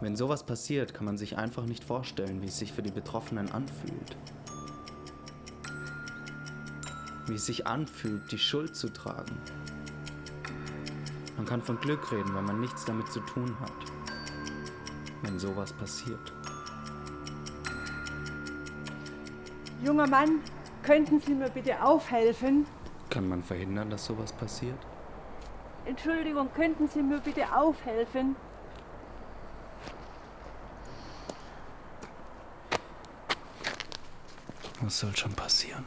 Wenn sowas passiert, kann man sich einfach nicht vorstellen, wie es sich für die Betroffenen anfühlt. Wie es sich anfühlt, die Schuld zu tragen. Man kann von Glück reden, wenn man nichts damit zu tun hat. Wenn sowas passiert. Junger Mann, könnten Sie mir bitte aufhelfen? Kann man verhindern, dass sowas passiert? Entschuldigung, könnten Sie mir bitte aufhelfen? Was soll schon passieren?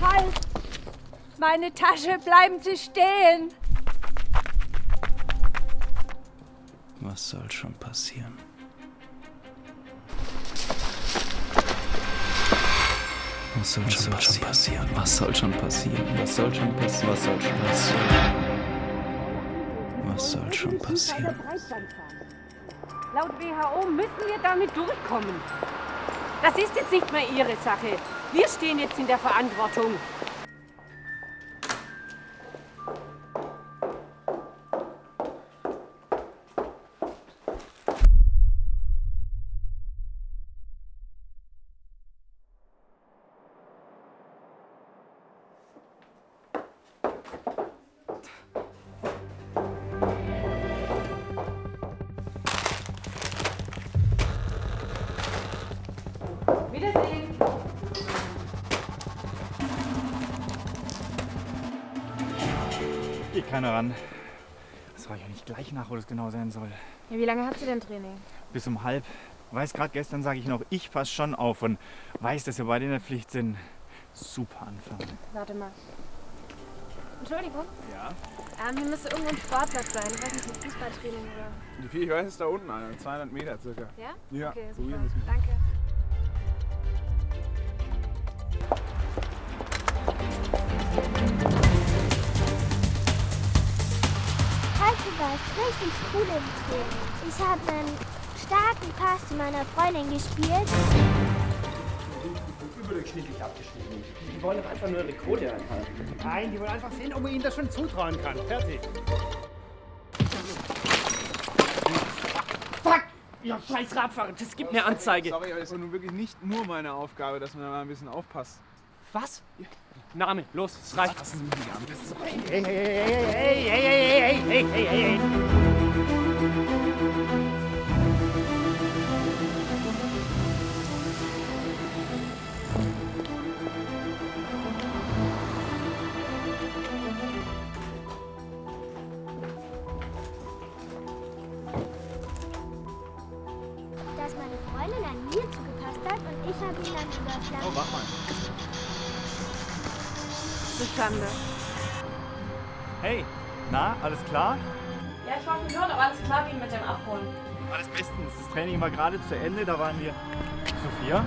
Halt! Meine Tasche, bleiben Sie stehen! Was soll schon passieren? Was soll, schon, passieren? Was soll schon passieren? Was soll schon passieren? Was soll schon passieren? Was soll schon passieren? Laut WHO müssen wir damit durchkommen. Das ist jetzt nicht mehr Ihre Sache. Wir stehen jetzt in der Verantwortung. Keiner ran. Das war ja nicht gleich nach, wo das genau sein soll. Ja, wie lange habt ihr denn Training? Bis um halb. Weiß gerade gestern sage ich noch, ich passe schon auf und weiß, dass wir beide in der Pflicht sind. Super Anfang. Warte mal. Entschuldigung. Ja? Ähm, hier müsste irgendwo ein Sportplatz sein. Ich weiß nicht, ein Fußballtraining oder. Ich weiß, ist da unten einer, 200 Meter circa. Ja? Ja, Okay, super. Danke. Was? Richtig cool im Training. Ich habe einen starken Pass zu meiner Freundin gespielt. Überdurchschnittlich abgeschnitten. Die wollen doch einfach nur ihre Quote einhalten. Nein, die wollen einfach sehen, ob man ihnen das schon zutrauen kann. Fertig. Fuck! Ja, scheiß Radfahrer, das gibt eine Anzeige. Sorry, aber es ist nun wirklich nicht nur meine Aufgabe, dass man da mal ein bisschen aufpasst. Was? Name, los, es reicht. Hey, hey, hey, hey, hey, hey, hey, hey, hey, hey, hey. Dass meine Freundin an mir zugepasst hat und ich habe ihn dann überschlagen. Oh, mach mal. Das ist Schande. Hey, na, alles klar? Ja, ich wollte nur, ob alles klar ging mit dem Abholen. Alles bestens. Das Training war gerade zu Ende, da waren wir. Sophia?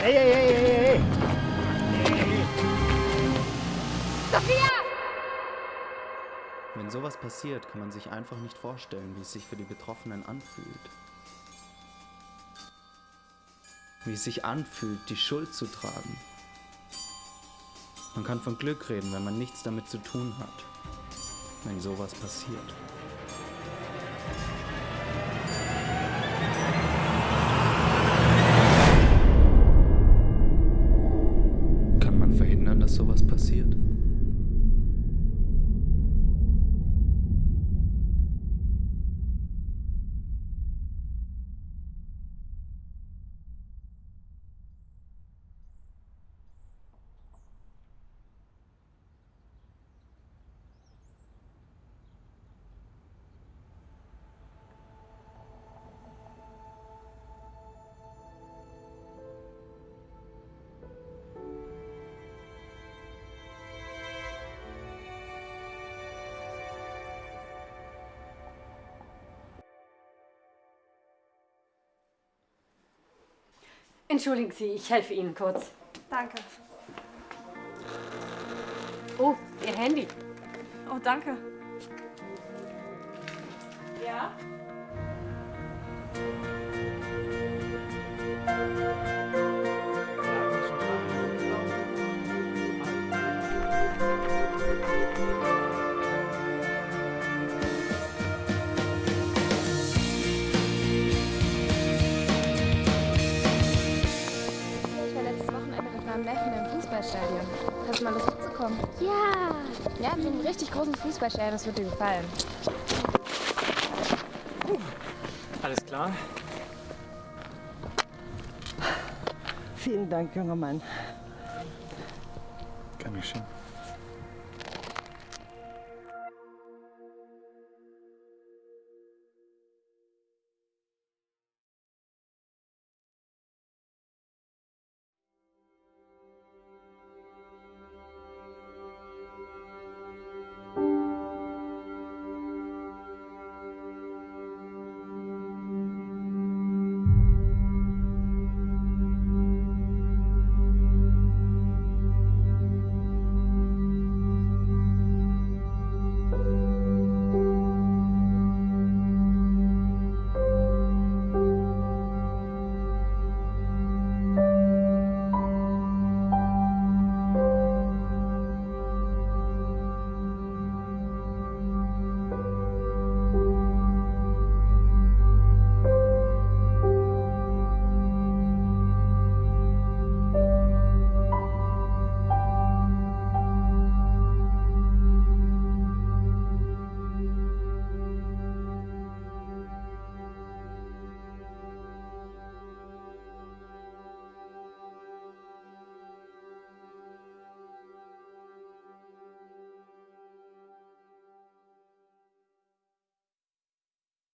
Hey, hey, hey, hey, hey. Sophia! Wenn sowas passiert, kann man sich einfach nicht vorstellen, wie es sich für die Betroffenen anfühlt. Wie es sich anfühlt, die Schuld zu tragen. Man kann von Glück reden, wenn man nichts damit zu tun hat. Wenn sowas passiert. Entschuldigen Sie, ich helfe Ihnen kurz. Danke. Oh, Ihr Handy. Oh, danke. Ja? Fußballstadion. Hast du mal Lust mitzukommen? Ja. Ja, wir haben einen richtig großen Fußballstadion, das wird dir gefallen. Alles klar? Vielen Dank, junger Mann. Gern geschehen.